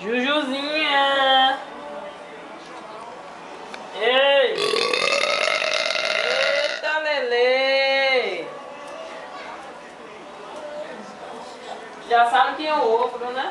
Jujuzinha! Ei! Eita, Lele! Já sabe quem é o outro, né?